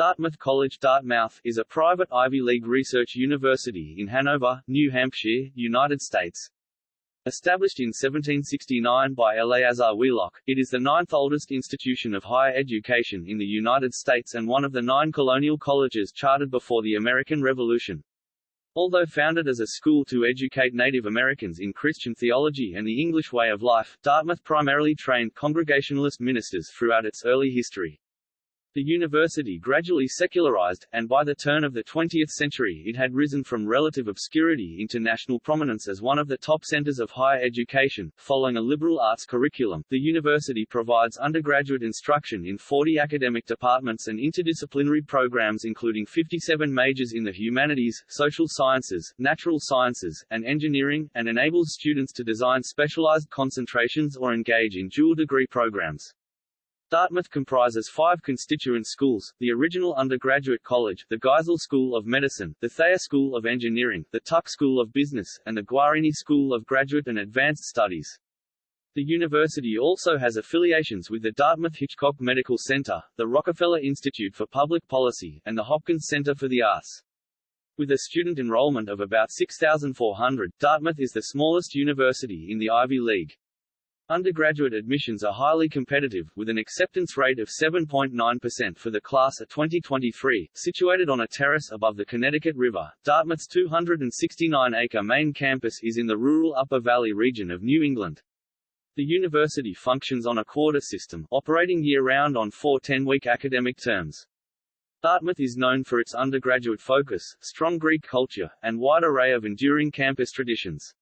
Dartmouth College Dartmouth is a private Ivy League research university in Hanover, New Hampshire, United States. Established in 1769 by Eleazar Wheelock, it is the ninth oldest institution of higher education in the United States and one of the nine colonial colleges chartered before the American Revolution. Although founded as a school to educate Native Americans in Christian theology and the English way of life, Dartmouth primarily trained Congregationalist ministers throughout its early history. The university gradually secularized, and by the turn of the 20th century it had risen from relative obscurity into national prominence as one of the top centers of higher education. Following a liberal arts curriculum, the university provides undergraduate instruction in 40 academic departments and interdisciplinary programs including 57 majors in the humanities, social sciences, natural sciences, and engineering, and enables students to design specialized concentrations or engage in dual degree programs. Dartmouth comprises five constituent schools, the original undergraduate college, the Geisel School of Medicine, the Thayer School of Engineering, the Tuck School of Business, and the Guarini School of Graduate and Advanced Studies. The university also has affiliations with the Dartmouth-Hitchcock Medical Center, the Rockefeller Institute for Public Policy, and the Hopkins Center for the Arts. With a student enrollment of about 6,400, Dartmouth is the smallest university in the Ivy League. Undergraduate admissions are highly competitive, with an acceptance rate of 7.9% for the class of 2023, situated on a terrace above the Connecticut River. Dartmouth's 269-acre main campus is in the rural Upper Valley region of New England. The university functions on a quarter system, operating year-round on four 10-week academic terms. Dartmouth is known for its undergraduate focus, strong Greek culture, and wide array of enduring campus traditions.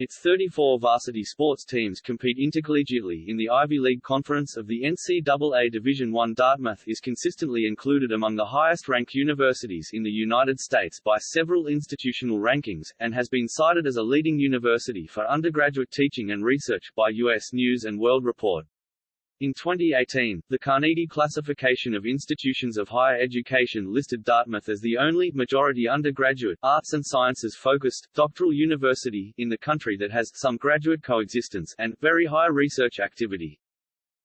Its 34 varsity sports teams compete intercollegiately in the Ivy League Conference of the NCAA Division I. Dartmouth is consistently included among the highest-ranked universities in the United States by several institutional rankings, and has been cited as a leading university for undergraduate teaching and research by U.S. News & World Report. In 2018, the Carnegie Classification of Institutions of Higher Education listed Dartmouth as the only majority undergraduate, arts and sciences focused, doctoral university in the country that has some graduate coexistence and very high research activity.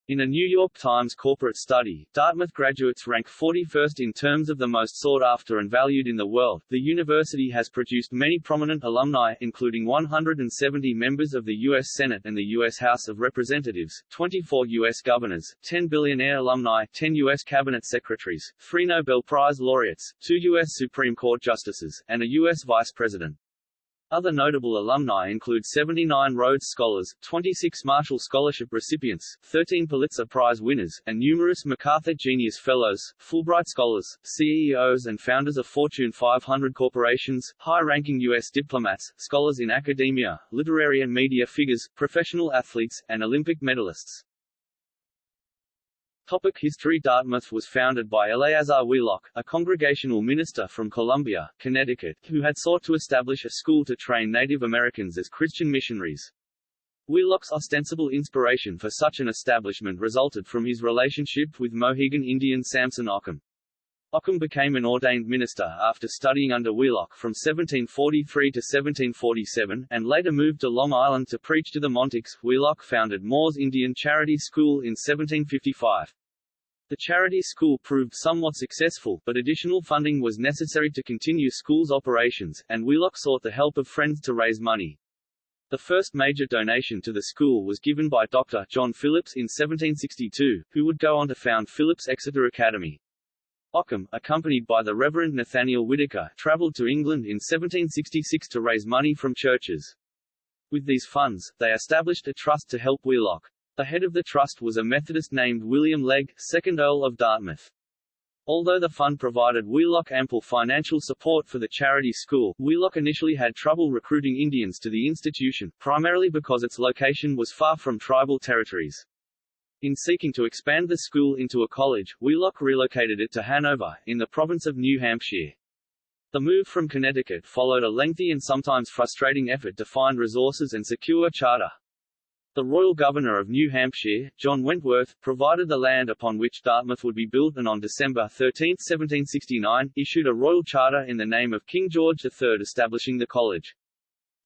In a New York Times corporate study, Dartmouth graduates rank 41st in terms of the most sought after and valued in the world. The university has produced many prominent alumni, including 170 members of the U.S. Senate and the U.S. House of Representatives, 24 U.S. governors, 10 billionaire alumni, 10 U.S. cabinet secretaries, 3 Nobel Prize laureates, 2 U.S. Supreme Court justices, and a U.S. vice president. Other notable alumni include 79 Rhodes Scholars, 26 Marshall Scholarship recipients, 13 Pulitzer Prize winners, and numerous MacArthur Genius Fellows, Fulbright Scholars, CEOs and founders of Fortune 500 corporations, high-ranking U.S. diplomats, scholars in academia, literary and media figures, professional athletes, and Olympic medalists. Topic History Dartmouth was founded by Eleazar Wheelock, a congregational minister from Columbia, Connecticut, who had sought to establish a school to train Native Americans as Christian missionaries. Wheelock's ostensible inspiration for such an establishment resulted from his relationship with Mohegan Indian Samson Occom. Occom became an ordained minister after studying under Wheelock from 1743 to 1747, and later moved to Long Island to preach to the Montauks. Wheelock founded Moor's Indian Charity School in 1755. The charity school proved somewhat successful, but additional funding was necessary to continue school's operations, and Wheelock sought the help of friends to raise money. The first major donation to the school was given by Dr. John Phillips in 1762, who would go on to found Phillips Exeter Academy. Occom, accompanied by the Reverend Nathaniel Whitaker, traveled to England in 1766 to raise money from churches. With these funds, they established a trust to help Wheelock. The head of the trust was a Methodist named William Legge, 2nd Earl of Dartmouth. Although the fund provided Wheelock ample financial support for the charity school, Wheelock initially had trouble recruiting Indians to the institution, primarily because its location was far from tribal territories. In seeking to expand the school into a college, Wheelock relocated it to Hanover, in the province of New Hampshire. The move from Connecticut followed a lengthy and sometimes frustrating effort to find resources and secure a charter. The royal governor of New Hampshire, John Wentworth, provided the land upon which Dartmouth would be built and on December 13, 1769, issued a royal charter in the name of King George III establishing the college.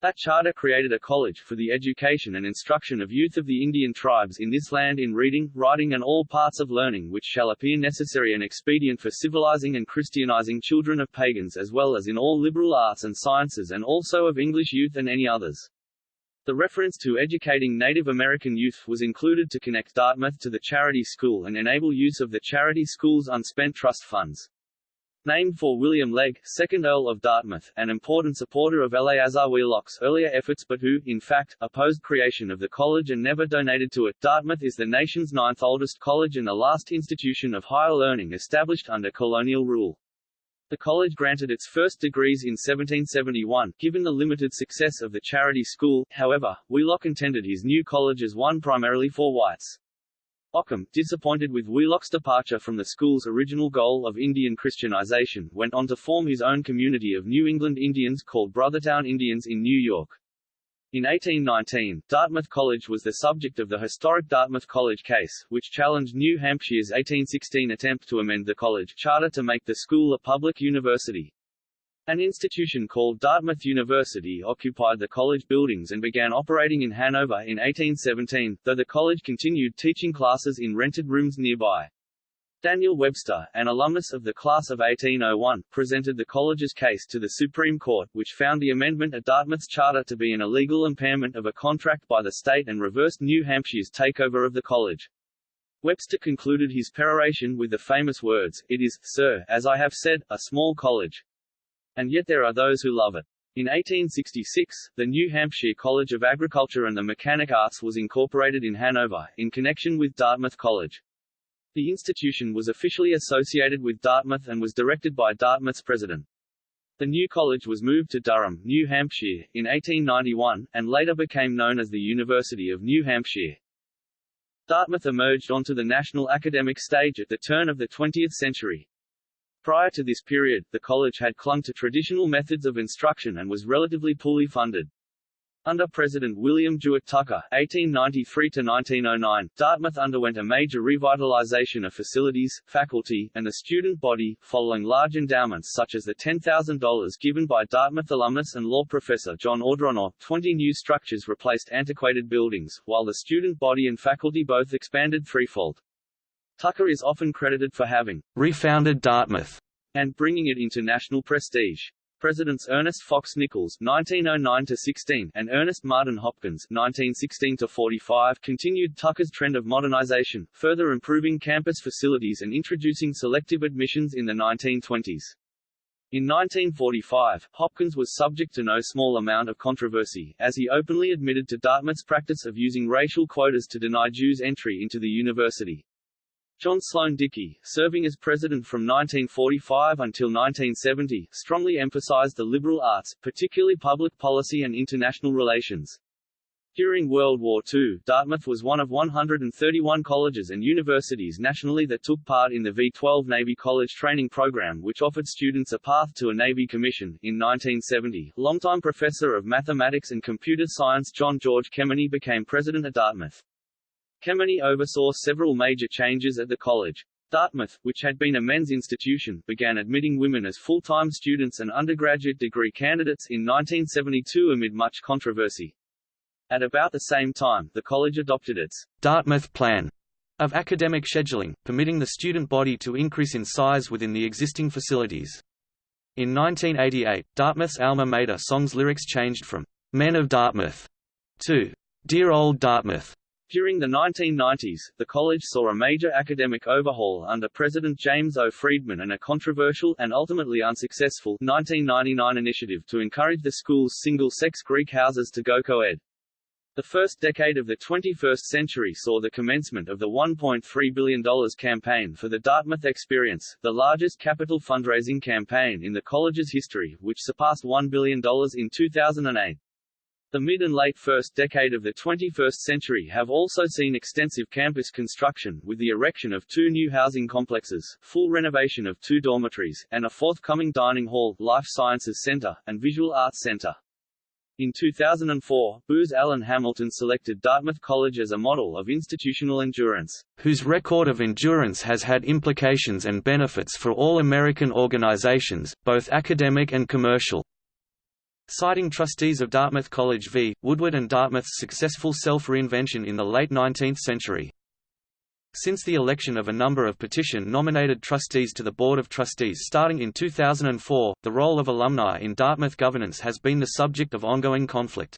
That charter created a college for the education and instruction of youth of the Indian tribes in this land in reading, writing and all parts of learning which shall appear necessary and expedient for civilizing and Christianizing children of pagans as well as in all liberal arts and sciences and also of English youth and any others. The reference to educating Native American youth was included to connect Dartmouth to the charity school and enable use of the charity school's unspent trust funds. Named for William Legge, 2nd Earl of Dartmouth, an important supporter of Eleazar Wheelock's earlier efforts but who, in fact, opposed creation of the college and never donated to it. Dartmouth is the nation's ninth oldest college and the last institution of higher learning established under colonial rule. The college granted its first degrees in 1771, given the limited success of the charity school, however, Wheelock intended his new college as one primarily for whites. Occom, disappointed with Wheelock's departure from the school's original goal of Indian Christianization, went on to form his own community of New England Indians called Brothertown Indians in New York. In 1819, Dartmouth College was the subject of the historic Dartmouth College case, which challenged New Hampshire's 1816 attempt to amend the college charter to make the school a public university. An institution called Dartmouth University occupied the college buildings and began operating in Hanover in 1817, though the college continued teaching classes in rented rooms nearby. Daniel Webster, an alumnus of the class of 1801, presented the college's case to the Supreme Court, which found the amendment of Dartmouth's charter to be an illegal impairment of a contract by the state and reversed New Hampshire's takeover of the college. Webster concluded his peroration with the famous words, It is, sir, as I have said, a small college, and yet there are those who love it. In 1866, the New Hampshire College of Agriculture and the Mechanic Arts was incorporated in Hanover, in connection with Dartmouth College. The institution was officially associated with Dartmouth and was directed by Dartmouth's president. The new college was moved to Durham, New Hampshire, in 1891, and later became known as the University of New Hampshire. Dartmouth emerged onto the national academic stage at the turn of the 20th century. Prior to this period, the college had clung to traditional methods of instruction and was relatively poorly funded. Under President William Jewett Tucker (1893–1909), Dartmouth underwent a major revitalization of facilities, faculty, and the student body, following large endowments such as the $10,000 given by Dartmouth alumnus and law professor John Ordronaux. Twenty new structures replaced antiquated buildings, while the student body and faculty both expanded threefold. Tucker is often credited for having refounded Dartmouth and bringing it into national prestige. Presidents Ernest Fox Nichols (1909–16) and Ernest Martin Hopkins (1916–45) continued Tucker's trend of modernization, further improving campus facilities and introducing selective admissions in the 1920s. In 1945, Hopkins was subject to no small amount of controversy, as he openly admitted to Dartmouth's practice of using racial quotas to deny Jews entry into the university. John Sloan Dickey, serving as president from 1945 until 1970, strongly emphasized the liberal arts, particularly public policy and international relations. During World War II, Dartmouth was one of 131 colleges and universities nationally that took part in the V-12 Navy College Training Program which offered students a path to a Navy commission. In 1970, longtime professor of mathematics and computer science John George Kemeny became president of Dartmouth. Kemeny oversaw several major changes at the college. Dartmouth, which had been a men's institution, began admitting women as full-time students and undergraduate degree candidates in 1972 amid much controversy. At about the same time, the college adopted its Dartmouth Plan of academic scheduling, permitting the student body to increase in size within the existing facilities. In 1988, Dartmouth's alma mater song's lyrics changed from Men of Dartmouth to Dear Old Dartmouth. During the 1990s, the college saw a major academic overhaul under President James O. Freedman and a controversial, and ultimately unsuccessful, 1999 initiative to encourage the school's single-sex Greek houses to go co-ed. The first decade of the 21st century saw the commencement of the $1.3 billion campaign for the Dartmouth Experience, the largest capital fundraising campaign in the college's history, which surpassed $1 billion in 2008. The mid and late first decade of the 21st century have also seen extensive campus construction, with the erection of two new housing complexes, full renovation of two dormitories, and a forthcoming dining hall, life sciences center, and visual arts center. In 2004, Booz Allen Hamilton selected Dartmouth College as a model of institutional endurance, whose record of endurance has had implications and benefits for all American organizations, both academic and commercial. Citing trustees of Dartmouth College v. Woodward and Dartmouth's successful self-reinvention in the late 19th century. Since the election of a number of petition-nominated trustees to the Board of Trustees starting in 2004, the role of alumni in Dartmouth governance has been the subject of ongoing conflict.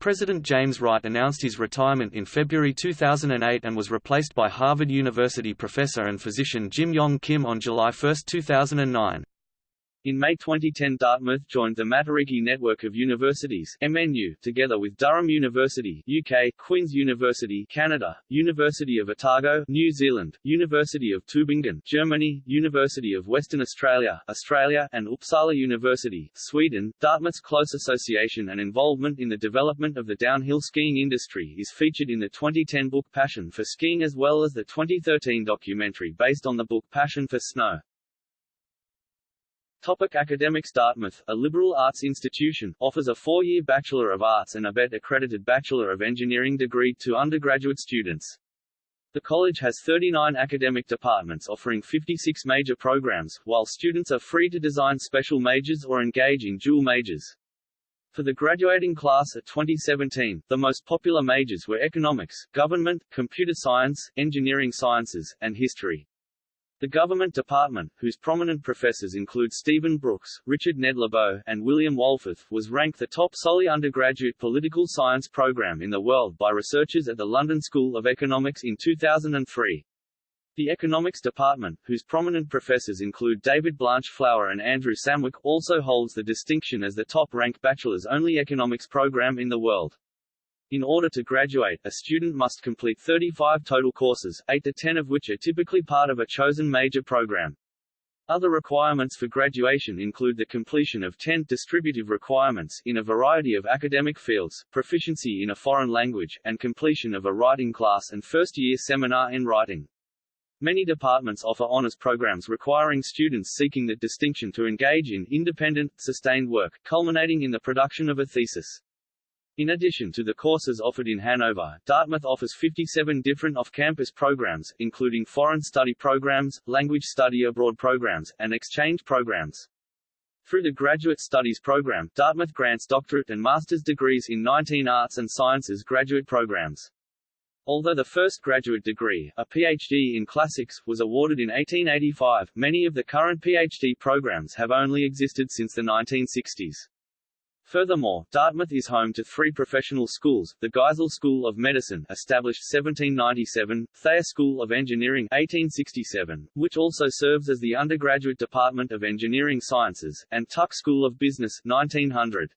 President James Wright announced his retirement in February 2008 and was replaced by Harvard University professor and physician Jim Yong Kim on July 1, 2009. In May 2010 Dartmouth joined the Matariki Network of Universities MNU, together with Durham University UK, Queen's University Canada, University of Otago New Zealand, University of Tübingen Germany, University of Western Australia Australia, and Uppsala University Sweden. Dartmouth's close association and involvement in the development of the downhill skiing industry is featured in the 2010 book Passion for Skiing as well as the 2013 documentary based on the book Passion for Snow. Topic Academics Dartmouth, a liberal arts institution, offers a four-year Bachelor of Arts and ABET accredited Bachelor of Engineering degree to undergraduate students. The college has 39 academic departments offering 56 major programs, while students are free to design special majors or engage in dual majors. For the graduating class of 2017, the most popular majors were economics, government, computer science, engineering sciences, and history. The government department, whose prominent professors include Stephen Brooks, Richard Ned Lebow, and William Wohlforth, was ranked the top solely undergraduate political science program in the world by researchers at the London School of Economics in 2003. The Economics Department, whose prominent professors include David Blanchflower and Andrew Samwick, also holds the distinction as the top-ranked bachelor's-only economics program in the world. In order to graduate, a student must complete 35 total courses, 8 to 10 of which are typically part of a chosen major program. Other requirements for graduation include the completion of 10 distributive requirements in a variety of academic fields, proficiency in a foreign language, and completion of a writing class and first-year seminar in writing. Many departments offer honors programs requiring students seeking that distinction to engage in independent, sustained work, culminating in the production of a thesis. In addition to the courses offered in Hanover, Dartmouth offers 57 different off-campus programs, including foreign study programs, language study abroad programs, and exchange programs. Through the Graduate Studies program, Dartmouth grants doctorate and master's degrees in 19 arts and sciences graduate programs. Although the first graduate degree, a PhD in classics, was awarded in 1885, many of the current PhD programs have only existed since the 1960s. Furthermore, Dartmouth is home to three professional schools, the Geisel School of Medicine established 1797, Thayer School of Engineering 1867, which also serves as the undergraduate department of engineering sciences, and Tuck School of Business 1900.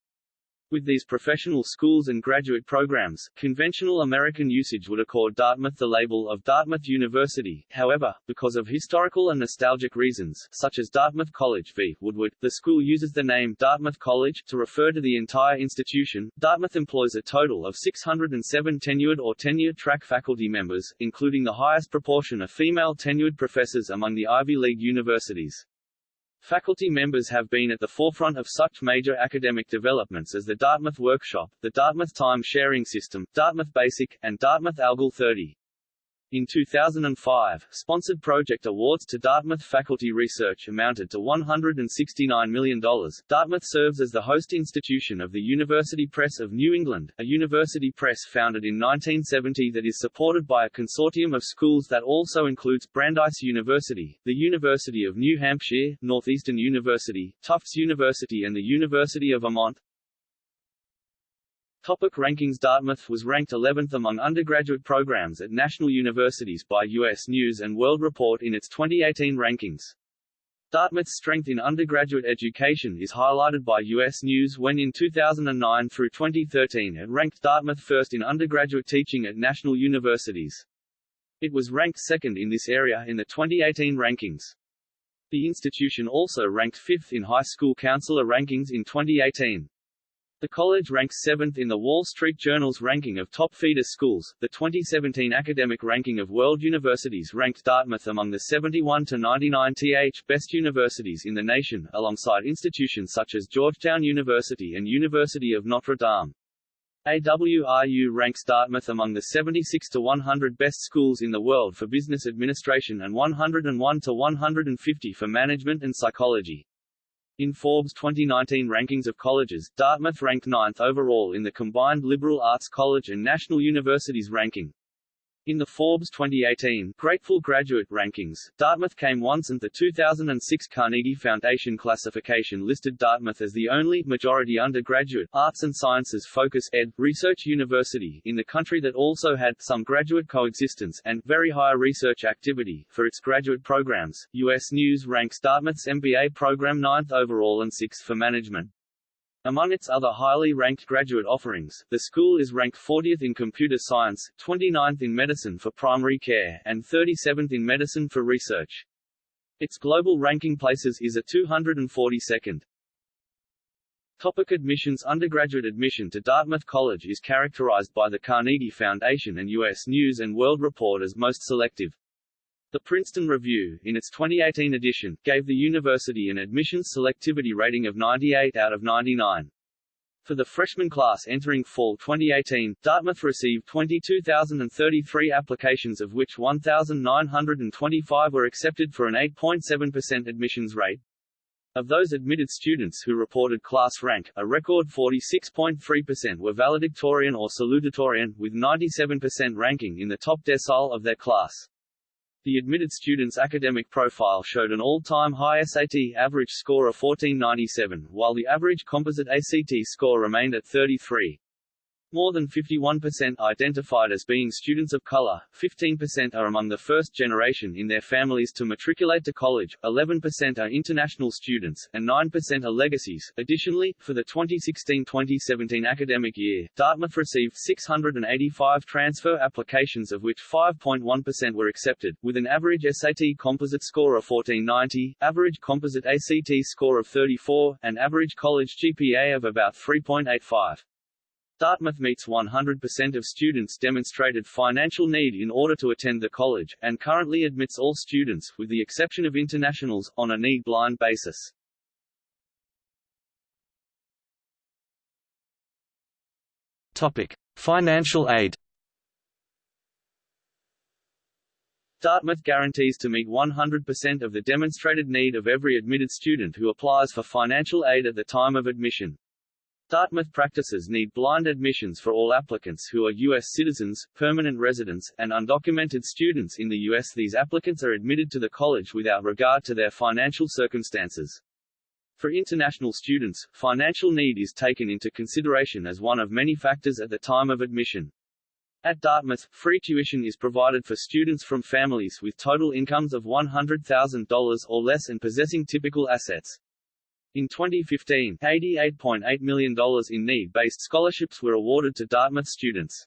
With these professional schools and graduate programs, conventional American usage would accord Dartmouth the label of Dartmouth University. However, because of historical and nostalgic reasons, such as Dartmouth College v. Woodward, the school uses the name Dartmouth College to refer to the entire institution. Dartmouth employs a total of 607 tenured or tenure-track faculty members, including the highest proportion of female tenured professors among the Ivy League universities. Faculty members have been at the forefront of such major academic developments as the Dartmouth Workshop, the Dartmouth Time Sharing System, Dartmouth Basic, and Dartmouth Algol 30. In 2005, sponsored project awards to Dartmouth faculty research amounted to $169 million. Dartmouth serves as the host institution of the University Press of New England, a university press founded in 1970 that is supported by a consortium of schools that also includes Brandeis University, the University of New Hampshire, Northeastern University, Tufts University and the University of Vermont. Topic rankings Dartmouth was ranked 11th among undergraduate programs at national universities by U.S. News & World Report in its 2018 rankings. Dartmouth's strength in undergraduate education is highlighted by U.S. News when in 2009 through 2013 it ranked Dartmouth first in undergraduate teaching at national universities. It was ranked second in this area in the 2018 rankings. The institution also ranked fifth in high school counselor rankings in 2018. The college ranks 7th in the Wall Street Journal's ranking of top feeder schools. The 2017 academic ranking of world universities ranked Dartmouth among the 71 to 99 th best universities in the nation, alongside institutions such as Georgetown University and University of Notre Dame. ARWU ranks Dartmouth among the 76 to 100 best schools in the world for business administration and 101 to 150 for management and psychology. In Forbes 2019 rankings of colleges, Dartmouth ranked ninth overall in the combined liberal arts college and national universities ranking. In the Forbes 2018 Grateful Graduate Rankings, Dartmouth came once and the 2006 Carnegie Foundation classification listed Dartmouth as the only majority undergraduate arts and sciences focus ed research university in the country that also had some graduate coexistence and very high research activity for its graduate programs. US News ranks Dartmouth's MBA program ninth overall and sixth for management. Among its other highly ranked graduate offerings, the school is ranked 40th in computer science, 29th in medicine for primary care, and 37th in medicine for research. Its global ranking places is a 242nd. Topic admissions Undergraduate admission to Dartmouth College is characterized by the Carnegie Foundation and U.S. News & World Report as most selective. The Princeton Review, in its 2018 edition, gave the university an admissions selectivity rating of 98 out of 99. For the freshman class entering fall 2018, Dartmouth received 22,033 applications of which 1,925 were accepted for an 8.7% admissions rate. Of those admitted students who reported class rank, a record 46.3% were valedictorian or salutatorian, with 97% ranking in the top decile of their class. The admitted student's academic profile showed an all-time high SAT average score of 1497, while the average composite ACT score remained at 33. More than 51% identified as being students of color, 15% are among the first generation in their families to matriculate to college, 11% are international students, and 9% are legacies. Additionally, for the 2016-2017 academic year, Dartmouth received 685 transfer applications of which 5.1% were accepted, with an average SAT composite score of 1490, average composite ACT score of 34, and average college GPA of about 3.85. Dartmouth meets 100% of students demonstrated financial need in order to attend the college, and currently admits all students, with the exception of internationals, on a need-blind basis. Topic: Financial aid. Dartmouth guarantees to meet 100% of the demonstrated need of every admitted student who applies for financial aid at the time of admission. Dartmouth practices need blind admissions for all applicants who are U.S. citizens, permanent residents, and undocumented students in the U.S. These applicants are admitted to the college without regard to their financial circumstances. For international students, financial need is taken into consideration as one of many factors at the time of admission. At Dartmouth, free tuition is provided for students from families with total incomes of $100,000 or less and possessing typical assets. In 2015, $88.8 million in need-based scholarships were awarded to Dartmouth students.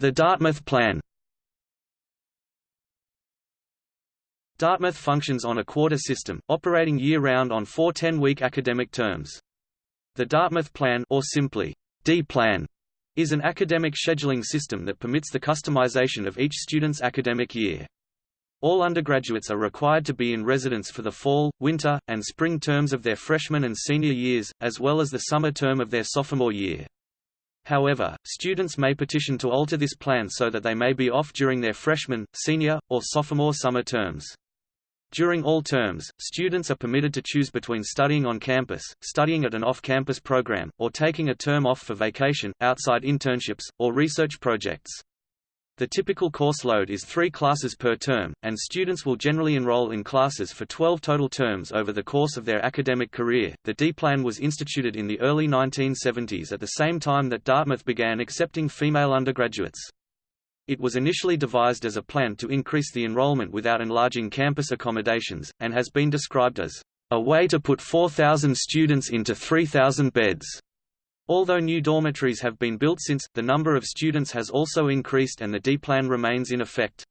The Dartmouth Plan. Dartmouth functions on a quarter system, operating year-round on four 10-week academic terms. The Dartmouth Plan or simply D-Plan is an academic scheduling system that permits the customization of each student's academic year. All undergraduates are required to be in residence for the fall, winter, and spring terms of their freshman and senior years, as well as the summer term of their sophomore year. However, students may petition to alter this plan so that they may be off during their freshman, senior, or sophomore summer terms. During all terms, students are permitted to choose between studying on campus, studying at an off-campus program, or taking a term off for vacation, outside internships, or research projects. The typical course load is three classes per term, and students will generally enroll in classes for 12 total terms over the course of their academic career. The D-Plan was instituted in the early 1970s at the same time that Dartmouth began accepting female undergraduates. It was initially devised as a plan to increase the enrollment without enlarging campus accommodations, and has been described as a way to put 4,000 students into 3,000 beds. Although new dormitories have been built since, the number of students has also increased and the D-plan remains in effect.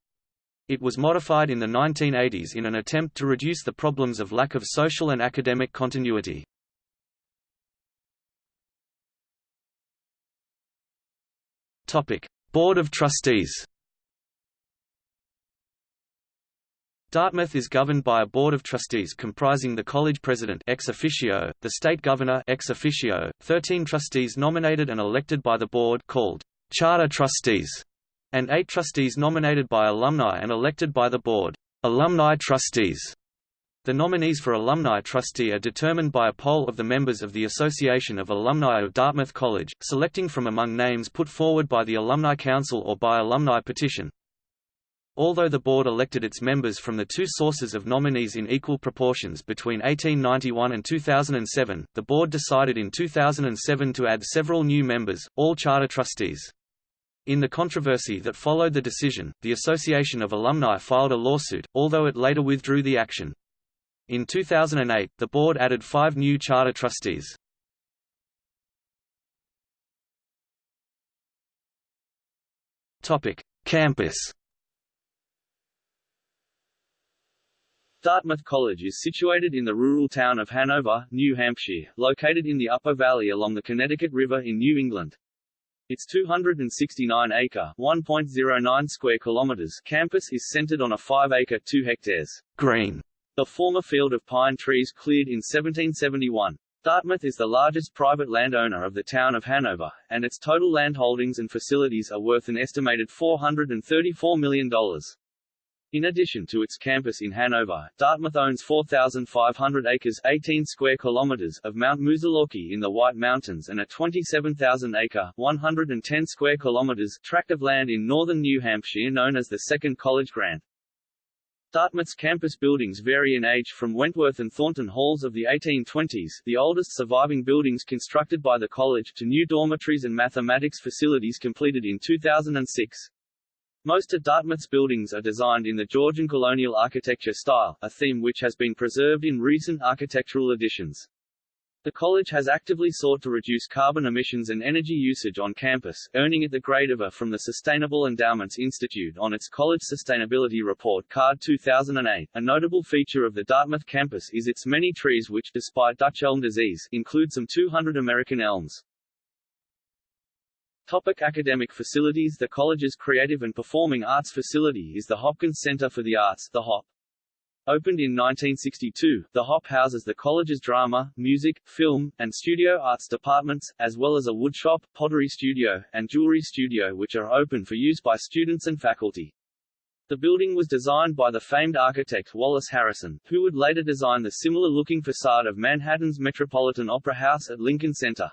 It was modified in the 1980s in an attempt to reduce the problems of lack of social and academic continuity. Board of Trustees Dartmouth is governed by a board of trustees comprising the college president ex officio, the state governor ex officio, 13 trustees nominated and elected by the board called charter trustees, and eight trustees nominated by alumni and elected by the board. Alumni trustees the nominees for alumni trustee are determined by a poll of the members of the Association of Alumni of Dartmouth College, selecting from among names put forward by the Alumni Council or by alumni petition. Although the board elected its members from the two sources of nominees in equal proportions between 1891 and 2007, the board decided in 2007 to add several new members, all charter trustees. In the controversy that followed the decision, the Association of Alumni filed a lawsuit, although it later withdrew the action. In 2008, the board added five new charter trustees. Campus Dartmouth College is situated in the rural town of Hanover, New Hampshire, located in the Upper Valley along the Connecticut River in New England. Its 269-acre (1.09 square kilometers) campus is centered on a 5-acre 2 hectares green the former field of pine trees cleared in 1771. Dartmouth is the largest private landowner of the town of Hanover, and its total land holdings and facilities are worth an estimated $434 million. In addition to its campus in Hanover, Dartmouth owns 4,500 acres 18 square kilometers of Mount Moosilauke in the White Mountains and a 27,000-acre 110 square kilometers tract of land in northern New Hampshire known as the Second College Grant. Dartmouth's campus buildings vary in age from Wentworth and Thornton halls of the 1820s the oldest surviving buildings constructed by the college to new dormitories and mathematics facilities completed in 2006. Most of Dartmouth's buildings are designed in the Georgian colonial architecture style, a theme which has been preserved in recent architectural additions. The college has actively sought to reduce carbon emissions and energy usage on campus, earning it the grade of A from the Sustainable Endowments Institute on its College Sustainability Report Card 2008. A notable feature of the Dartmouth campus is its many trees which, despite Dutch elm disease, include some 200 American elms. Topic academic facilities The college's creative and performing arts facility is the Hopkins Center for the Arts the HOP. Opened in 1962, the HOP houses the college's drama, music, film, and studio arts departments, as well as a woodshop, pottery studio, and jewelry studio which are open for use by students and faculty. The building was designed by the famed architect Wallace Harrison, who would later design the similar-looking facade of Manhattan's Metropolitan Opera House at Lincoln Center.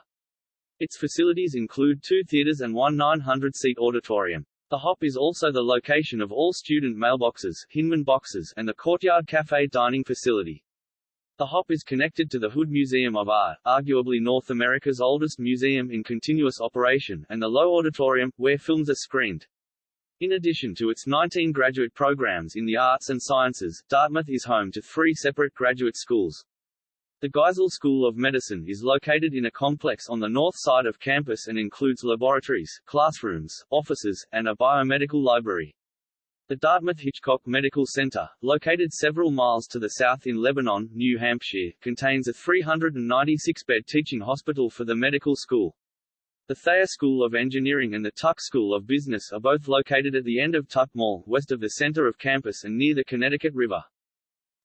Its facilities include two theaters and one 900-seat auditorium. The Hop is also the location of all student mailboxes, Hinman boxes, and the Courtyard Cafe dining facility. The Hop is connected to the Hood Museum of Art, arguably North America's oldest museum in continuous operation, and the Loew Auditorium, where films are screened. In addition to its 19 graduate programs in the arts and sciences, Dartmouth is home to three separate graduate schools. The Geisel School of Medicine is located in a complex on the north side of campus and includes laboratories, classrooms, offices, and a biomedical library. The Dartmouth Hitchcock Medical Center, located several miles to the south in Lebanon, New Hampshire, contains a 396-bed teaching hospital for the medical school. The Thayer School of Engineering and the Tuck School of Business are both located at the end of Tuck Mall, west of the center of campus and near the Connecticut River.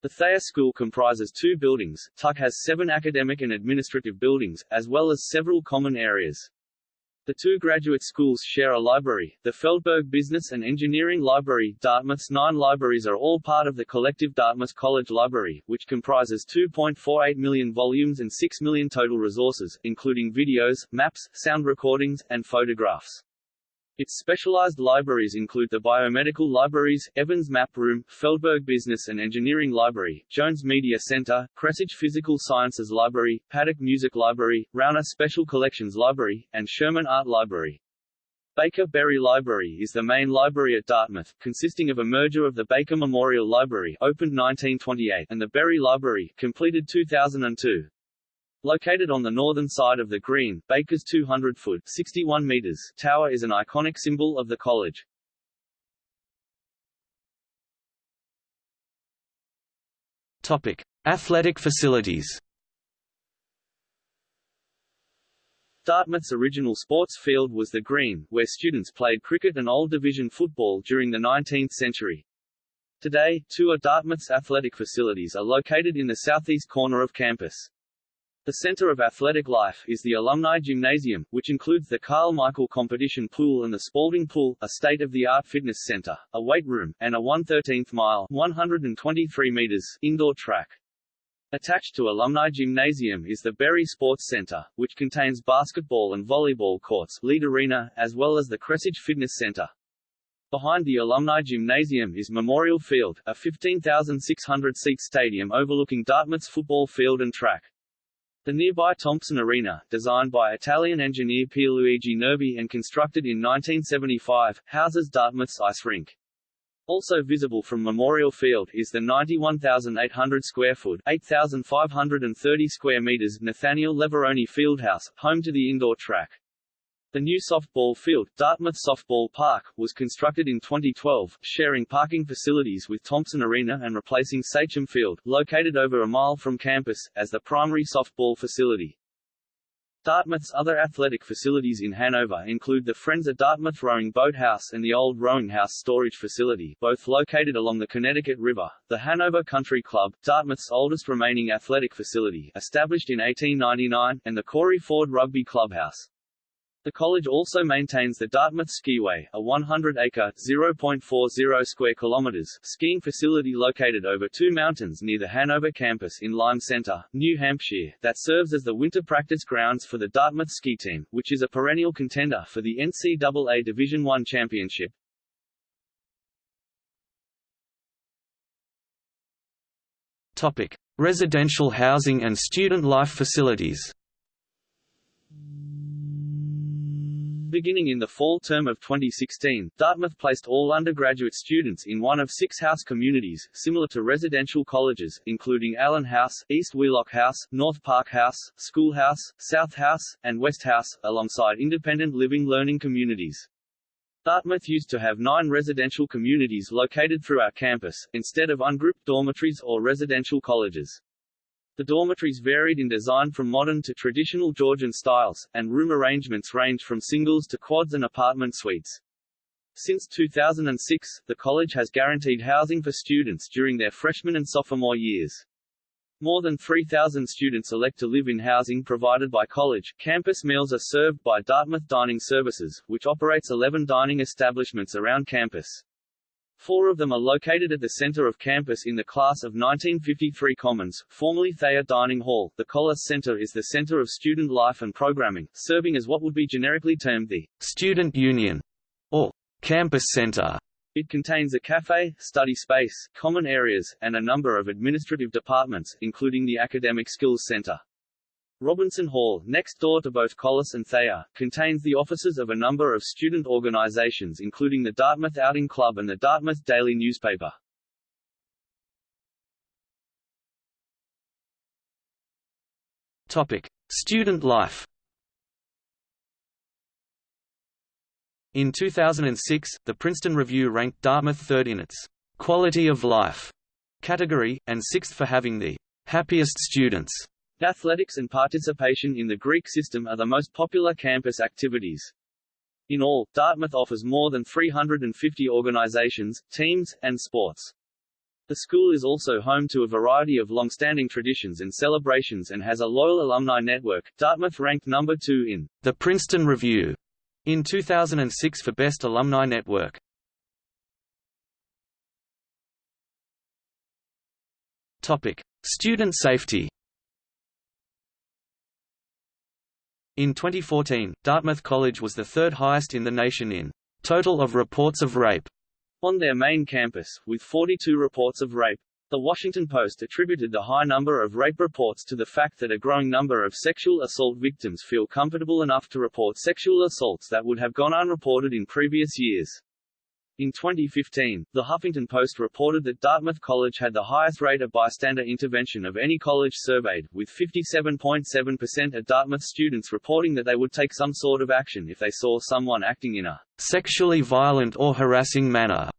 The Thayer School comprises two buildings. Tuck has seven academic and administrative buildings, as well as several common areas. The two graduate schools share a library, the Feldberg Business and Engineering Library. Dartmouth's nine libraries are all part of the collective Dartmouth College Library, which comprises 2.48 million volumes and 6 million total resources, including videos, maps, sound recordings, and photographs. Its specialized libraries include the Biomedical Libraries, Evans Map Room, Feldberg Business and Engineering Library, Jones Media Center, Kresge Physical Sciences Library, Paddock Music Library, Rauner Special Collections Library, and Sherman Art Library. Baker Berry Library is the main library at Dartmouth, consisting of a merger of the Baker Memorial Library opened 1928 and the Berry Library completed 2002. Located on the northern side of the Green, Baker's 200-foot (61 meters) tower is an iconic symbol of the college. Topic: Athletic facilities. Dartmouth's original sports field was the Green, where students played cricket and Old Division football during the 19th century. Today, two of Dartmouth's athletic facilities are located in the southeast corner of campus. The center of athletic life is the Alumni Gymnasium, which includes the Karl Michael Competition Pool and the Spalding Pool, a state-of-the-art fitness center, a weight room, and a 1/13th mile 123 meters indoor track. Attached to Alumni Gymnasium is the Berry Sports Center, which contains basketball and volleyball courts Leede Arena, as well as the Kresge Fitness Center. Behind the Alumni Gymnasium is Memorial Field, a 15,600-seat stadium overlooking Dartmouth's football field and track. The nearby Thompson Arena, designed by Italian engineer Pierluigi Nervi and constructed in 1975, houses Dartmouth's ice rink. Also visible from Memorial Field is the 91,800 square foot 8,530 square meters Nathaniel Leverone Fieldhouse, home to the indoor track. The new softball field, Dartmouth Softball Park, was constructed in 2012, sharing parking facilities with Thompson Arena and replacing Sachem Field, located over a mile from campus, as the primary softball facility. Dartmouth's other athletic facilities in Hanover include the Friends of Dartmouth Rowing Boathouse and the Old Rowing House Storage Facility, both located along the Connecticut River, the Hanover Country Club, Dartmouth's oldest remaining athletic facility, established in 1899, and the Corey Ford Rugby Clubhouse. The college also maintains the Dartmouth Skiway, a 100-acre (0.40 square kilometers) skiing facility located over two mountains near the Hanover campus in Lyme Center, New Hampshire, that serves as the winter practice grounds for the Dartmouth ski team, which is a perennial contender for the NCAA Division I championship. Topic: Residential housing and student life facilities. Beginning in the fall term of 2016, Dartmouth placed all undergraduate students in one of six house communities, similar to residential colleges, including Allen House, East Wheelock House, North Park House, School House, South House, and West House, alongside independent living learning communities. Dartmouth used to have nine residential communities located throughout campus, instead of ungrouped dormitories or residential colleges. The dormitories varied in design from modern to traditional Georgian styles, and room arrangements ranged from singles to quads and apartment suites. Since 2006, the college has guaranteed housing for students during their freshman and sophomore years. More than 3,000 students elect to live in housing provided by college. Campus meals are served by Dartmouth Dining Services, which operates 11 dining establishments around campus. Four of them are located at the center of campus in the class of 1953 Commons, formerly Thayer Dining Hall. The Collis Center is the center of student life and programming, serving as what would be generically termed the Student Union, or Campus Center. It contains a cafe, study space, common areas, and a number of administrative departments, including the Academic Skills Center. Robinson Hall, next door to both Collis and Thayer, contains the offices of a number of student organizations including the Dartmouth Outing Club and the Dartmouth Daily Newspaper. Topic: Student life. In 2006, the Princeton Review ranked Dartmouth third in its quality of life category, and sixth for having the happiest students Athletics and participation in the Greek system are the most popular campus activities. In all, Dartmouth offers more than 350 organizations, teams, and sports. The school is also home to a variety of long-standing traditions and celebrations and has a loyal alumni network. Dartmouth ranked number 2 in the Princeton Review in 2006 for Best Alumni Network. Topic: Student safety. In 2014, Dartmouth College was the third highest in the nation in total of reports of rape on their main campus, with 42 reports of rape. The Washington Post attributed the high number of rape reports to the fact that a growing number of sexual assault victims feel comfortable enough to report sexual assaults that would have gone unreported in previous years. In 2015, The Huffington Post reported that Dartmouth College had the highest rate of bystander intervention of any college surveyed, with 57.7% of Dartmouth students reporting that they would take some sort of action if they saw someone acting in a sexually violent or harassing manner,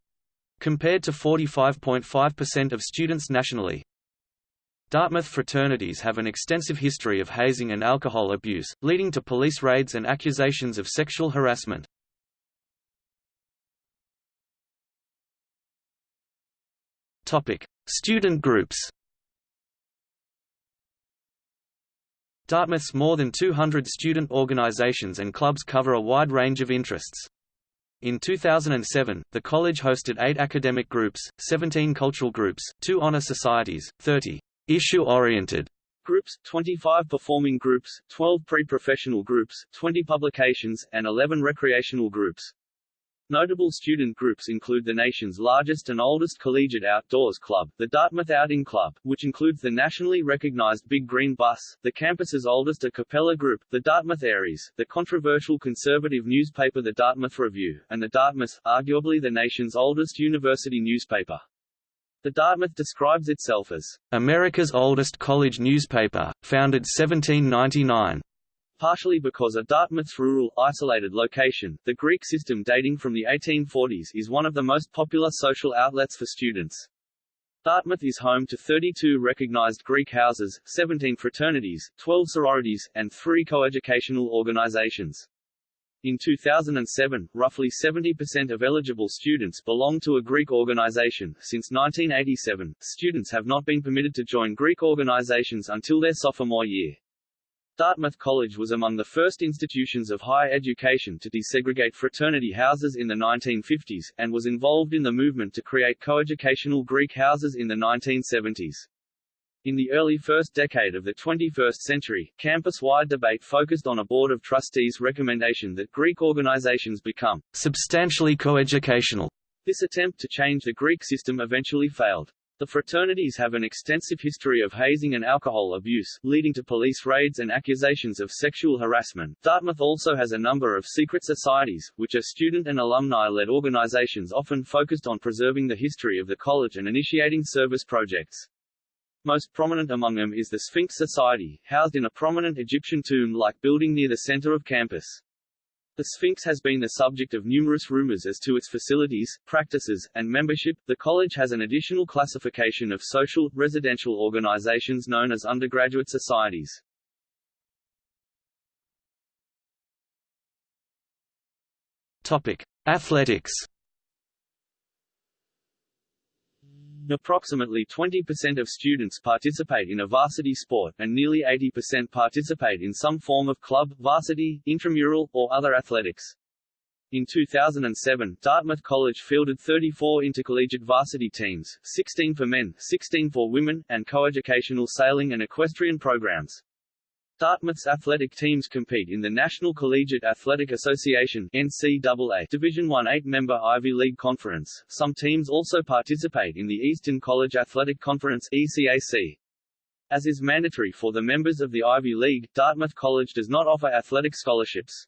compared to 45.5% of students nationally. Dartmouth fraternities have an extensive history of hazing and alcohol abuse, leading to police raids and accusations of sexual harassment. Topic: Student groups. Dartmouth's more than 200 student organizations and clubs cover a wide range of interests. In 2007, the college hosted eight academic groups, 17 cultural groups, two honor societies, 30 issue-oriented groups, 25 performing groups, 12 pre-professional groups, 20 publications, and 11 recreational groups. Notable student groups include the nation's largest and oldest collegiate outdoors club, the Dartmouth Outing Club, which includes the nationally recognized Big Green Bus, the campus's oldest a cappella group, the Dartmouth Aires, the controversial conservative newspaper The Dartmouth Review, and the Dartmouth, arguably the nation's oldest university newspaper. The Dartmouth describes itself as America's oldest college newspaper, founded 1799 partially because of Dartmouth's rural, isolated location. The Greek system dating from the 1840s is one of the most popular social outlets for students. Dartmouth is home to 32 recognized Greek houses, 17 fraternities, 12 sororities, and 3 coeducational organizations. In 2007, roughly 70% of eligible students belong to a Greek organization. Since 1987, students have not been permitted to join Greek organizations until their sophomore year. Dartmouth College was among the first institutions of higher education to desegregate fraternity houses in the 1950s, and was involved in the movement to create coeducational Greek houses in the 1970s. In the early first decade of the 21st century, campus-wide debate focused on a Board of Trustees' recommendation that Greek organizations become substantially coeducational. This attempt to change the Greek system eventually failed. The fraternities have an extensive history of hazing and alcohol abuse, leading to police raids and accusations of sexual harassment. Dartmouth also has a number of secret societies, which are student and alumni-led organizations often focused on preserving the history of the college and initiating service projects. Most prominent among them is the Sphinx Society, housed in a prominent Egyptian tomb-like building near the center of campus. The Sphinx has been the subject of numerous rumors as to its facilities, practices, and membership. The college has an additional classification of social, residential organizations known as undergraduate societies. Topic: Athletics. Approximately 20% of students participate in a varsity sport, and nearly 80% participate in some form of club, varsity, intramural, or other athletics. In 2007, Dartmouth College fielded 34 intercollegiate varsity teams, 16 for men, 16 for women, and coeducational sailing and equestrian programs. Dartmouth's athletic teams compete in the National Collegiate Athletic Association NCAA Division I eight-member Ivy League Conference. Some teams also participate in the Eastern College Athletic Conference ECAC. As is mandatory for the members of the Ivy League, Dartmouth College does not offer athletic scholarships.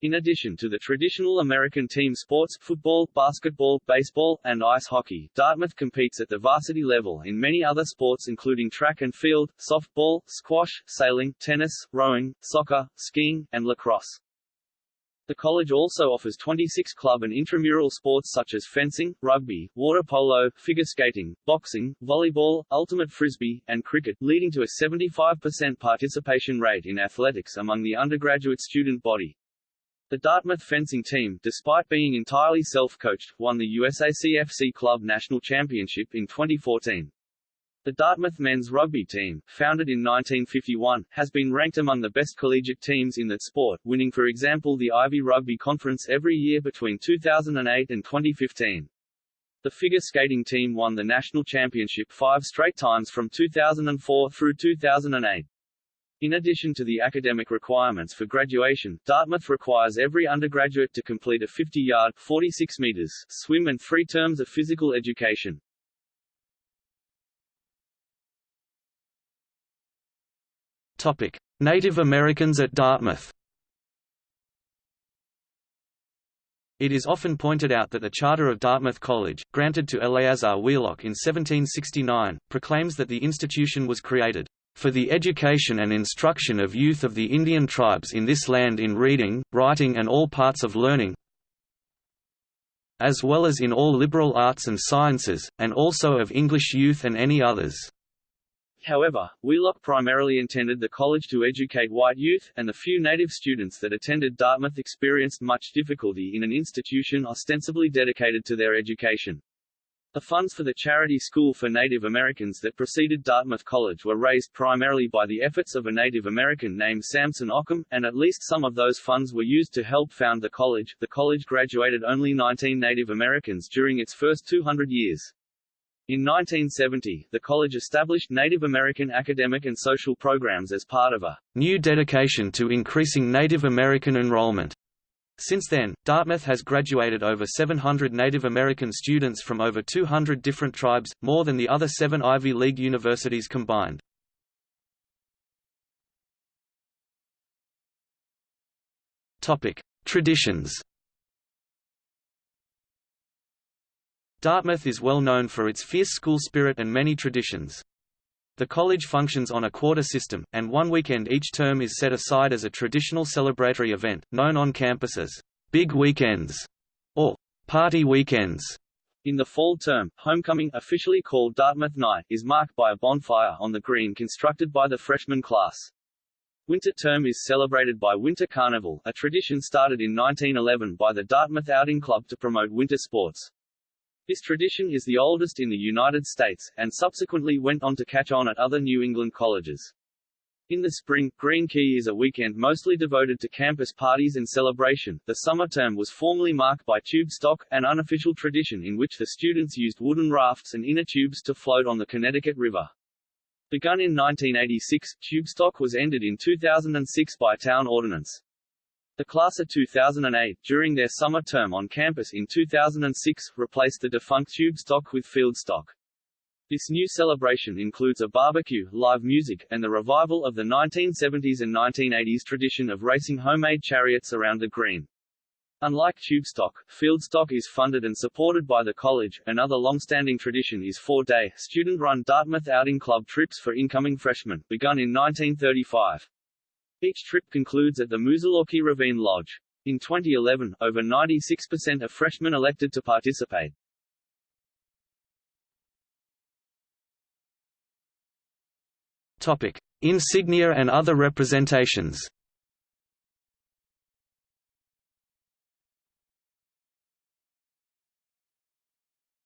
In addition to the traditional American team sports football, basketball, baseball, and ice hockey, Dartmouth competes at the varsity level in many other sports including track and field, softball, squash, sailing, tennis, rowing, soccer, skiing, and lacrosse. The college also offers 26 club and intramural sports such as fencing, rugby, water polo, figure skating, boxing, volleyball, ultimate frisbee, and cricket, leading to a 75% participation rate in athletics among the undergraduate student body. The Dartmouth fencing team, despite being entirely self-coached, won the USACFC Club National Championship in 2014. The Dartmouth men's rugby team, founded in 1951, has been ranked among the best collegiate teams in that sport, winning for example the Ivy Rugby Conference every year between 2008 and 2015. The figure skating team won the national championship five straight times from 2004 through 2008. In addition to the academic requirements for graduation, Dartmouth requires every undergraduate to complete a 50-yard 46 meters swim and three terms of physical education. Topic: Native Americans at Dartmouth. It is often pointed out that the charter of Dartmouth College, granted to Eleazar Wheelock in 1769, proclaims that the institution was created for the education and instruction of youth of the Indian tribes in this land in reading, writing and all parts of learning, as well as in all liberal arts and sciences, and also of English youth and any others. However, Wheelock primarily intended the college to educate white youth, and the few native students that attended Dartmouth experienced much difficulty in an institution ostensibly dedicated to their education. The funds for the charity school for Native Americans that preceded Dartmouth College were raised primarily by the efforts of a Native American named Samson Occom, and at least some of those funds were used to help found the college. The college graduated only 19 Native Americans during its first 200 years. In 1970, the college established Native American academic and social programs as part of a new dedication to increasing Native American enrollment. Since then, Dartmouth has graduated over 700 Native American students from over 200 different tribes, more than the other seven Ivy League universities combined. Traditions Dartmouth is well known for its fierce school spirit and many traditions. The college functions on a quarter system, and one weekend each term is set aside as a traditional celebratory event, known on campus as Big Weekends or Party Weekends. In the fall term, homecoming, officially called Dartmouth Night, is marked by a bonfire on the green constructed by the freshman class. Winter term is celebrated by Winter Carnival, a tradition started in 1911 by the Dartmouth Outing Club to promote winter sports. This tradition is the oldest in the United States, and subsequently went on to catch on at other New England colleges. In the spring, Green Key is a weekend mostly devoted to campus parties and celebration. The summer term was formerly marked by Tubestock, an unofficial tradition in which the students used wooden rafts and inner tubes to float on the Connecticut River. Begun in 1986, Tubestock was ended in 2006 by town ordinance. The class of 2008, during their summer term on campus in 2006, replaced the defunct Tubestock with Fieldstock. This new celebration includes a barbecue, live music, and the revival of the 1970s and 1980s tradition of racing homemade chariots around the green. Unlike Tubestock, field stock is funded and supported by the college. Another long-standing tradition is four-day, student-run Dartmouth Outing Club trips for incoming freshmen, begun in 1935. Each trip concludes at the Moosilauke Ravine Lodge. In 2011, over 96% of freshmen elected to participate. Topic: Insignia and other representations.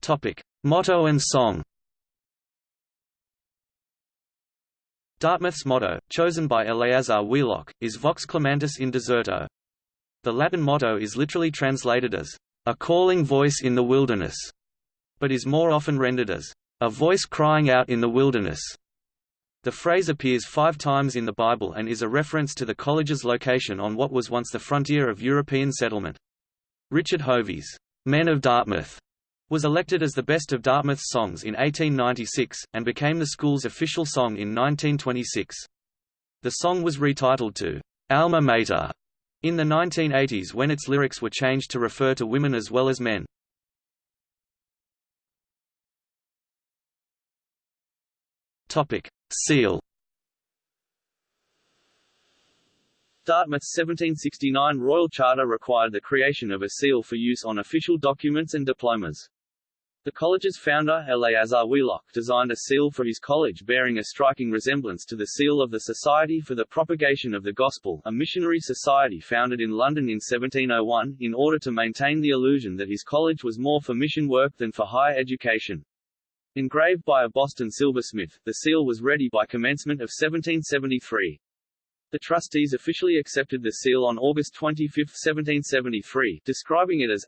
Topic: Motto and song. Dartmouth's motto, chosen by Eleazar Wheelock, is Vox Clamantis in Deserto. The Latin motto is literally translated as, a calling voice in the wilderness, but is more often rendered as, a voice crying out in the wilderness. The phrase appears five times in the Bible and is a reference to the college's location on what was once the frontier of European settlement. Richard Hovey's Men of Dartmouth was elected as the best of Dartmouth's songs in 1896, and became the school's official song in 1926. The song was retitled to Alma Mater in the 1980s when its lyrics were changed to refer to women as well as men. Topic: Seal. Dartmouth's 1769 Royal Charter required the creation of a seal for use on official documents and diplomas. The college's founder, Eleazar Wheelock, designed a seal for his college bearing a striking resemblance to the seal of the Society for the Propagation of the Gospel, a missionary society founded in London in 1701, in order to maintain the illusion that his college was more for mission work than for higher education. Engraved by a Boston silversmith, the seal was ready by commencement of 1773. The trustees officially accepted the seal on August 25, 1773, describing it as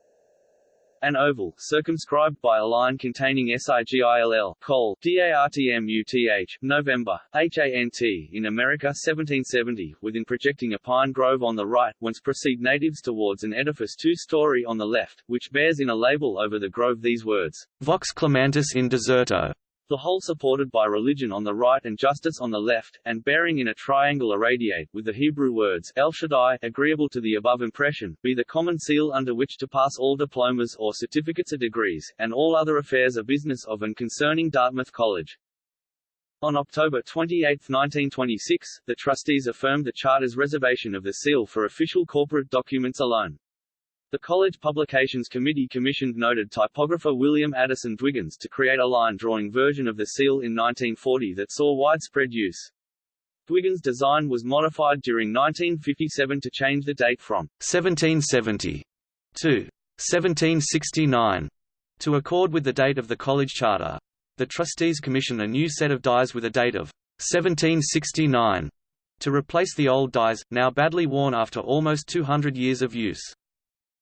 an oval, circumscribed by a line containing SIGILL, col, DARTMUTH, November, HANT, in America 1770, within projecting a pine grove on the right, whence proceed natives towards an edifice two-story on the left, which bears in a label over the grove these words, Vox Clamantis in Deserto, the whole supported by religion on the right and justice on the left, and bearing in a triangle irradiate, with the Hebrew words El Shaddai, agreeable to the above impression, be the common seal under which to pass all diplomas or certificates of degrees, and all other affairs of business of and concerning Dartmouth College. On October 28, 1926, the trustees affirmed the Charter's reservation of the seal for official corporate documents alone. The College Publications Committee commissioned noted typographer William Addison Dwiggins to create a line-drawing version of the seal in 1940 that saw widespread use. Dwiggins' design was modified during 1957 to change the date from 1770 to 1769. To accord with the date of the college charter, the trustees commissioned a new set of dies with a date of 1769 to replace the old dies, now badly worn after almost 200 years of use.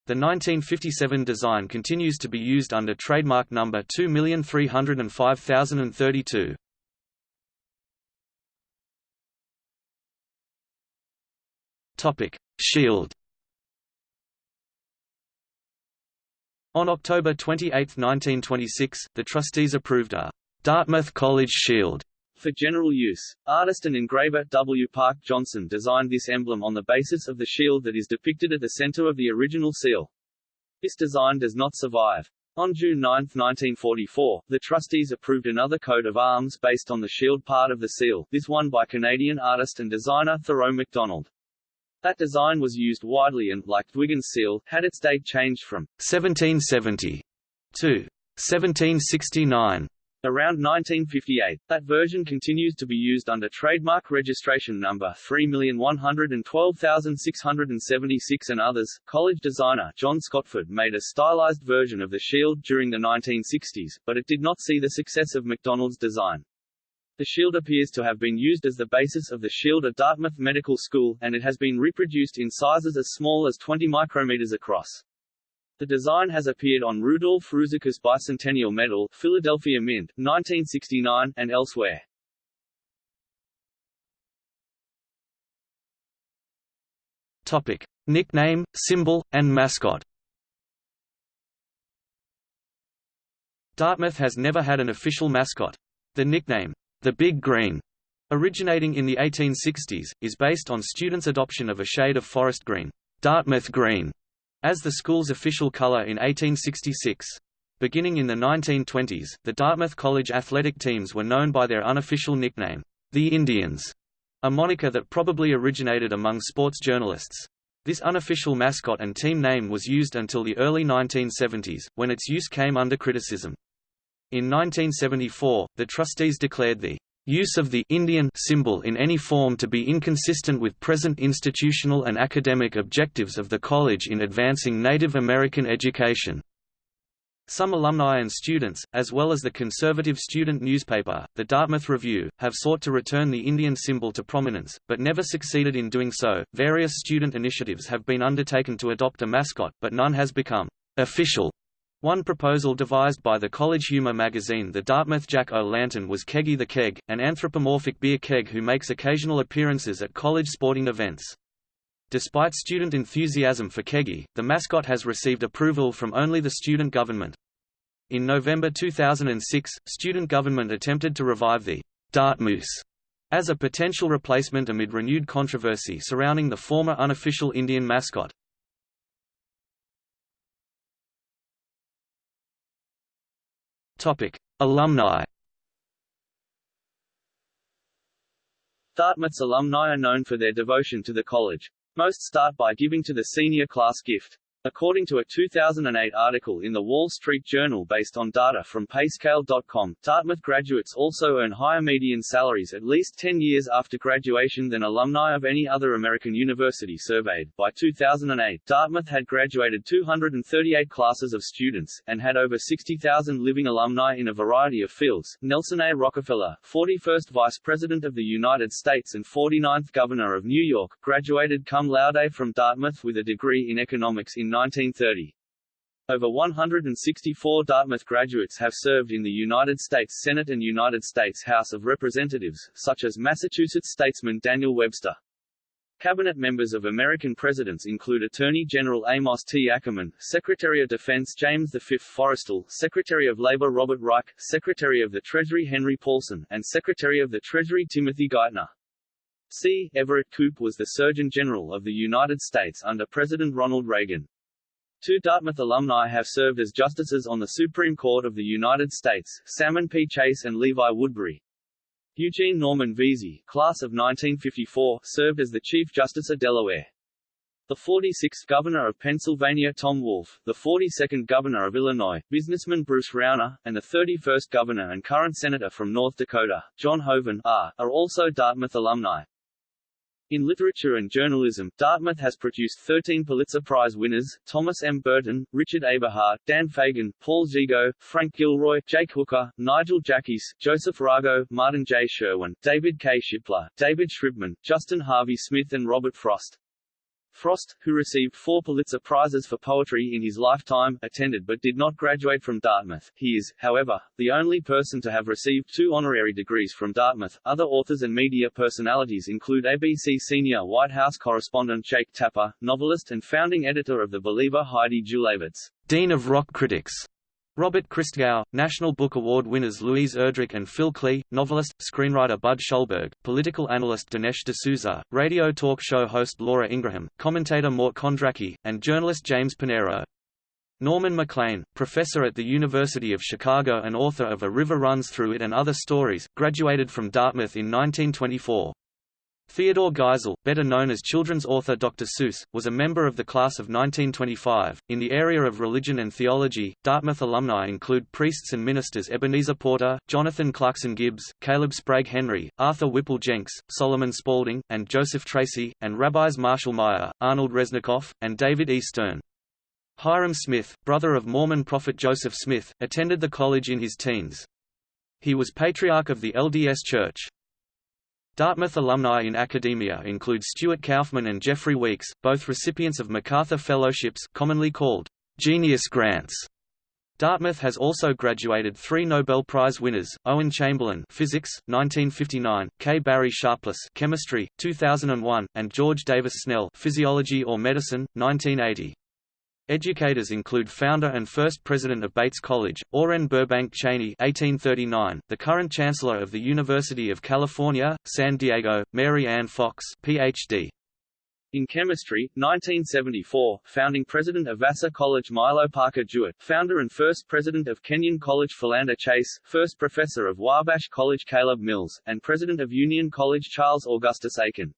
The 1957 design continues to be used under trademark number 2305032. Topic: Shield. On October 28, 1926, the trustees approved a Dartmouth College Shield for general use. Artist and engraver W. Park Johnson designed this emblem on the basis of the shield that is depicted at the center of the original seal. This design does not survive. On June 9, 1944, the trustees approved another coat of arms based on the shield part of the seal, this one by Canadian artist and designer Thoreau MacDonald. That design was used widely and, like Dwiggins' seal, had its date changed from 1770 to 1769. Around 1958, that version continues to be used under trademark registration number 3112676 and others. College designer John Scotford made a stylized version of the shield during the 1960s, but it did not see the success of MacDonald's design. The shield appears to have been used as the basis of the shield at Dartmouth Medical School, and it has been reproduced in sizes as small as 20 micrometers across. The design has appeared on Rudolf Ruzicka's Bicentennial Medal, Philadelphia Mint, 1969, and elsewhere. Topic: Nickname, symbol, and mascot. Dartmouth has never had an official mascot. The nickname, the Big Green, originating in the 1860s, is based on students' adoption of a shade of forest green, Dartmouth green, as the school's official color in 1866. Beginning in the 1920s, the Dartmouth College athletic teams were known by their unofficial nickname, the Indians, a moniker that probably originated among sports journalists. This unofficial mascot and team name was used until the early 1970s, when its use came under criticism. In 1974, the trustees declared the use of the Indian symbol in any form to be inconsistent with present institutional and academic objectives of the college in advancing Native American education. Some alumni and students, as well as the conservative student newspaper, the Dartmouth Review, have sought to return the Indian symbol to prominence, but never succeeded in doing so. Various student initiatives have been undertaken to adopt a mascot, but none has become official. One proposal devised by the college humor magazine The Dartmouth Jack-O-Lantern was Keggy the Keg, an anthropomorphic beer keg who makes occasional appearances at college sporting events. Despite student enthusiasm for Keggy, the mascot has received approval from only the student government. In November 2006, student government attempted to revive the Dartmoose as a potential replacement amid renewed controversy surrounding the former unofficial Indian mascot. Topic: Alumni. Dartmouth's alumni are known for their devotion to the college. Most start by giving to the senior class gift. According to a 2008 article in the Wall Street Journal based on data from Payscale.com, Dartmouth graduates also earn higher median salaries at least 10 years after graduation than alumni of any other American university surveyed. By 2008, Dartmouth had graduated 238 classes of students, and had over 60,000 living alumni in a variety of fields. Nelson A. Rockefeller, 41st Vice President of the United States and 49th Governor of New York, graduated cum laude from Dartmouth with a degree in economics in 1930. Over 164 Dartmouth graduates have served in the United States Senate and United States House of Representatives, such as Massachusetts statesman Daniel Webster. Cabinet members of American presidents include Attorney General Amos T. Akerman, Secretary of Defense James V. Forrestal, Secretary of Labor Robert Reich, Secretary of the Treasury Henry Paulson, and Secretary of the Treasury Timothy Geithner. C. Everett Koop was the Surgeon General of the United States under President Ronald Reagan. Two Dartmouth alumni have served as justices on the Supreme Court of the United States, Salmon P. Chase and Levi Woodbury. Eugene Norman Veasey, class of 1954, served as the Chief Justice of Delaware. The 46th Governor of Pennsylvania Tom Wolf, the 42nd Governor of Illinois, businessman Bruce Rauner, and the 31st Governor and current Senator from North Dakota, John Hoeven, are, are also Dartmouth alumni. In literature and journalism, Dartmouth has produced 13 Pulitzer Prize winners, Thomas M. Burton, Richard Eberhart, Dan Fagin, Paul Gigot, Frank Gilroy, Jake Hooker, Nigel Jaquiss, Joseph Rago, Martin J. Sherwin, David K. Shipler, David Shribman, Justin Harvey Smith and Robert Frost. Frost, who received four Pulitzer Prizes for poetry in his lifetime, attended but did not graduate from Dartmouth. He is, however, the only person to have received two honorary degrees from Dartmouth. Other authors and media personalities include ABC senior White House correspondent Jake Tapper, novelist and founding editor of The Believer Heidi Julavits, Dean of Rock Critics, Robert Christgau, National Book Award winners Louise Erdrich and Phil Klay, novelist, screenwriter Budd Schulberg, political analyst Dinesh D'Souza, radio talk show host Laura Ingraham, commentator Mort Kondracke, and journalist James Panero. Norman Maclean, professor at the University of Chicago and author of A River Runs Through It and Other Stories, graduated from Dartmouth in 1924. Theodore Geisel, better known as children's author Dr. Seuss, was a member of the class of 1925. In the area of religion and theology, Dartmouth alumni include priests and ministers Ebenezer Porter, Jonathan Clarkson Gibbs, Caleb Sprague Henry, Arthur Whipple Jenks, Solomon Spaulding, and Joseph Tracy, and rabbis Marshall Meyer, Arnold Resnicoff, and David E. Stern. Hyrum Smith, brother of Mormon prophet Joseph Smith, attended the college in his teens. He was patriarch of the LDS Church. Dartmouth alumni in academia include Stuart Kauffman and Jeffrey Weeks, both recipients of MacArthur Fellowships commonly called Genius Grants. Dartmouth has also graduated three Nobel Prize winners, Owen Chamberlain Physics, 1959, K. Barry Sharpless Chemistry, 2001, and George Davis Snell Physiology or Medicine, 1980. Educators include founder and first president of Bates College, Oren Burbank Cheney 1839, the current chancellor of the University of California, San Diego, Marye Anne Fox Ph.D. In chemistry, 1974, founding president of Vassar College Milo Parker Jewett, founder and first president of Kenyon College Philander Chase, first professor of Wabash College Caleb Mills, and president of Union College Charles Augustus Aiken.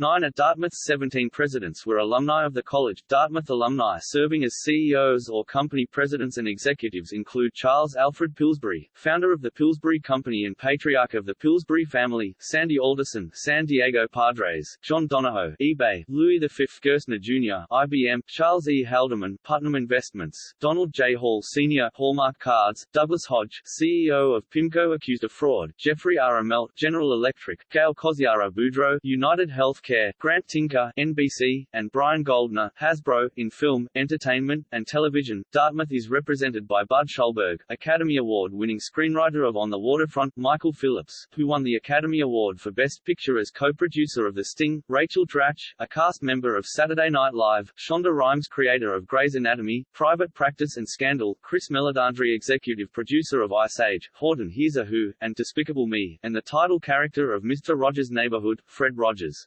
Nine of Dartmouth's 17 presidents were alumni of the college. Dartmouth alumni serving as CEOs or company presidents and executives include Charles Alfred Pillsbury, founder of the Pillsbury Company and patriarch of the Pillsbury family, Sandy Alderson, San Diego Padres, John Donahoe, eBay, Louis V. Gerstner Jr., IBM, Charles E. Haldeman, Putnam Investments, Donald J. Hall Sr., Hallmark Cards, Douglas Hodge, CEO of PIMCO accused of fraud, Jeffrey R. Immelt, General Electric, Gail Koziara Boudreaux, United Health Care, Grant Tinker, NBC, and Brian Goldner, Hasbro, in film, entertainment, and television. Dartmouth is represented by Budd Schulberg, Academy Award-winning screenwriter of On the Waterfront, Michael Phillips, who won the Academy Award for Best Picture as co-producer of The Sting, Rachel Dratch, a cast member of Saturday Night Live, Shonda Rhimes creator of Grey's Anatomy, Private Practice and Scandal, Chris Meledandri executive producer of Ice Age, Horton Hears a Who, and Despicable Me, and the title character of Mr. Rogers' Neighborhood, Fred Rogers.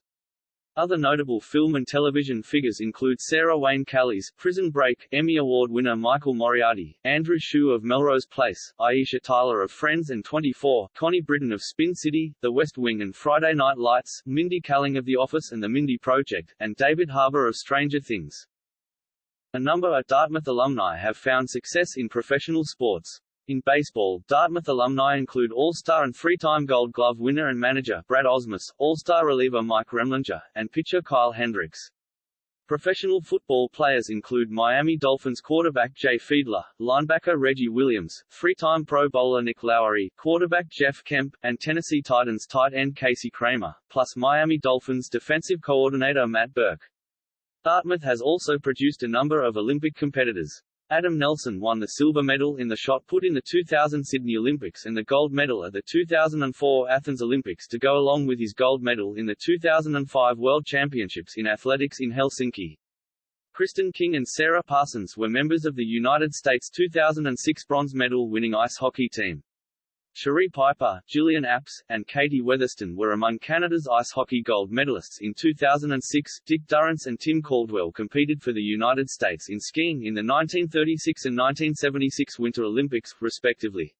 Other notable film and television figures include Sarah Wayne Callies, Prison Break, Emmy Award winner Michael Moriarty, Andrew Shue of Melrose Place, Aisha Tyler of Friends and 24, Connie Britton of Spin City, The West Wing and Friday Night Lights, Mindy Kaling of The Office and The Mindy Project, and David Harbour of Stranger Things. A number of Dartmouth alumni have found success in professional sports. In baseball, Dartmouth alumni include All-Star and three-time Gold Glove winner and manager Brad Ausmus, All-Star reliever Mike Remlinger, and pitcher Kyle Hendricks. Professional football players include Miami Dolphins quarterback Jay Fiedler, linebacker Reggie Williams, three-time Pro Bowler Nick Lowery, quarterback Jeff Kemp, and Tennessee Titans tight end Casey Cramer, plus Miami Dolphins defensive coordinator Matt Burke. Dartmouth has also produced a number of Olympic competitors. Adam Nelson won the silver medal in the shot put in the 2000 Sydney Olympics and the gold medal at the 2004 Athens Olympics to go along with his gold medal in the 2005 World Championships in Athletics in Helsinki. Kristen King and Sarah Parsons were members of the United States 2006 bronze medal winning ice hockey team. Cherie Piper, Gillian Apps, and Katie Weatherston were among Canada's ice hockey gold medalists in 2006. Dick Durrance and Tim Caldwell competed for the United States in skiing in the 1936 and 1976 Winter Olympics, respectively.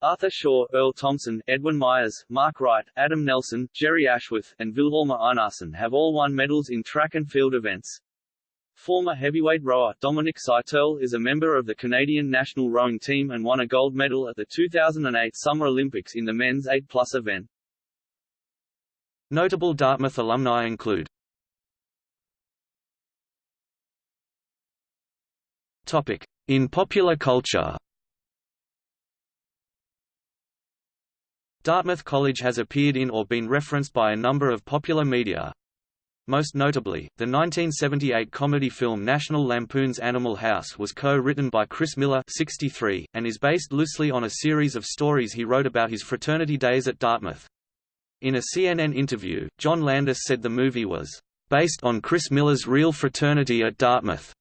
Arthur Shaw, Earl Thompson, Edwin Myers, Mark Wright, Adam Nelson, Jerry Ashworth, and Vilhjálmur Einarsson have all won medals in track and field events. Former heavyweight rower Dominic Seiterle is a member of the Canadian national rowing team and won a gold medal at the 2008 Summer Olympics in the men's 8 plus event. Notable Dartmouth alumni include Topic. In popular culture Dartmouth College has appeared in or been referenced by a number of popular media. Most notably, the 1978 comedy film National Lampoon's Animal House was co-written by Chris Miller 63, and is based loosely on a series of stories he wrote about his fraternity days at Dartmouth. In a CNN interview, John Landis said the movie was, "...based on Chris Miller's real fraternity at Dartmouth."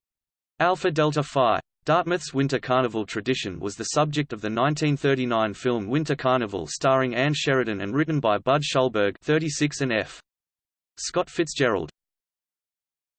Alpha Delta Phi. Dartmouth's Winter Carnival tradition was the subject of the 1939 film Winter Carnival starring Ann Sheridan and written by Budd Schulberg 36 and F. Scott Fitzgerald.